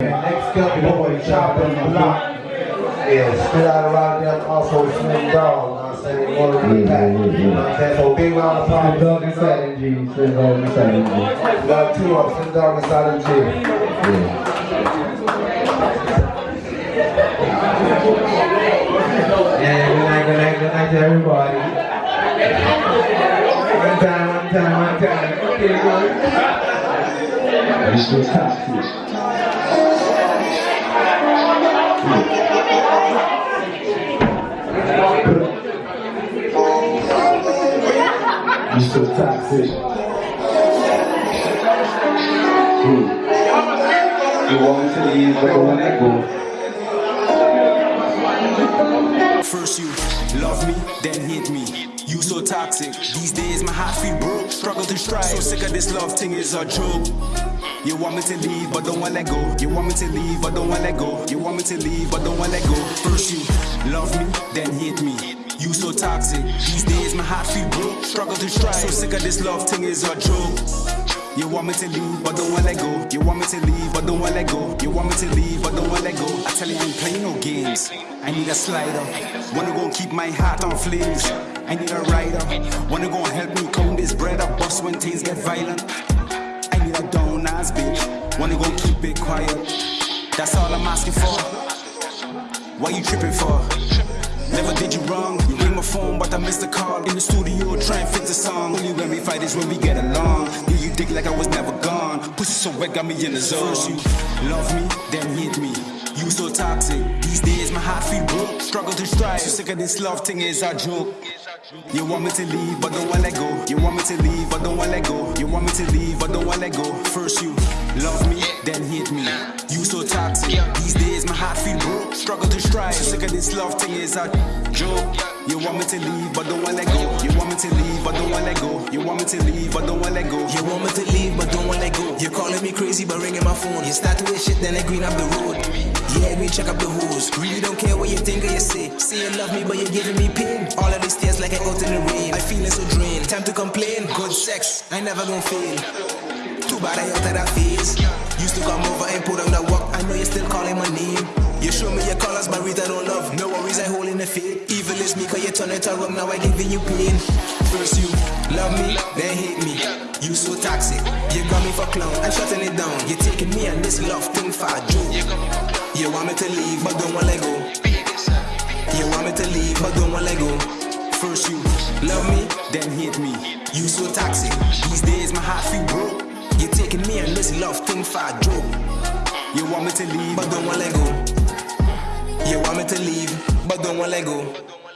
Next up, boy, chopping the block. Yeah, spit out around them, also Slim Dog. I'm saying one of the. You know what I'm saying? So big round of Slim applause. Dog inside and G. Slim Dog and G. We got two of Slim Dog inside the gym. Yeah. Yeah, good night, good night, good night to everybody. One time, one time, one time. Okay, good. Mr. Toxic. Mr. Toxic. Hmm. You want me to leave, but don't let go. First you love me, then hate me. You so toxic. These days my heart feel broke, struggle to strive. So sick of this love thing is a joke. You want me to leave, but don't wanna let go. You want me to leave, but don't wanna let go. You want me to leave, but don't wanna let go. First you love me, then hate me. You so toxic. These days my heart feel broke, struggle to strive. So sick of this love thing is a joke. You want me to leave, but don't wanna let go. You want me to leave, but don't wanna let go. You want me to leave, but don't wanna let go. I tell you, I ain't playing no games. I need a slider. Wanna go keep my heart on flames. I need a rider. Wanna go help me count this bread up, bust when things get violent. I need a down ass bitch. Wanna go keep it quiet. That's all I'm asking for. What you tripping for? Never did you wrong. You my phone, but I missed the call. In the studio, try and fix the song. Only when we fight is when we get along. Yeah, you dig like I was never gone. Pussy so wet, got me in the zone. First you love me, then hate me. You so toxic. These days my heart feel broke. Struggle to strive. So sick of this love thing is a joke. You want me to leave, but don't wanna let go. You want me to leave, but don't wanna let go. You want me to leave, but don't wanna let go. First you love me, then hate me. You so toxic. These days my heart feel broke. Struggle to strive. So sick of this love thing is a joke. You want me to leave, but don't wanna let go. You want me to leave, but don't wanna let go. You want me to leave, but don't wanna let go. You want me to leave, but don't wanna let go. You're calling me crazy, but ringing my phone. You start to wish shit, then I green up the road. Yeah, we check up the hoes. Really don't care what you think or you say. Say you love me, but you're giving me pain. All of these tears like I out in the rain. I feeling so drained. Time to complain. Good sex, I never gonna fail. Too bad I out of that phase. Used to come over and put on the work. I know you're still calling my name. You show me your colors, but Rita don't worries, in the faith. Evil is me, cause you turn it around, now I giving you pain. First you love me, then hate me. You so toxic, you got me for clown. I'm shutting it down. You're taking me and this love thing for a joke. You want me to leave, but don't wanna go. You want me to leave, but don't wanna go. First you love me, then hate me. You so toxic. These days my heart feel broke. You're taking me and this love thing for a joke. You want me to leave, But don't wanna let go. You want me to leave, wanna let go. Oh.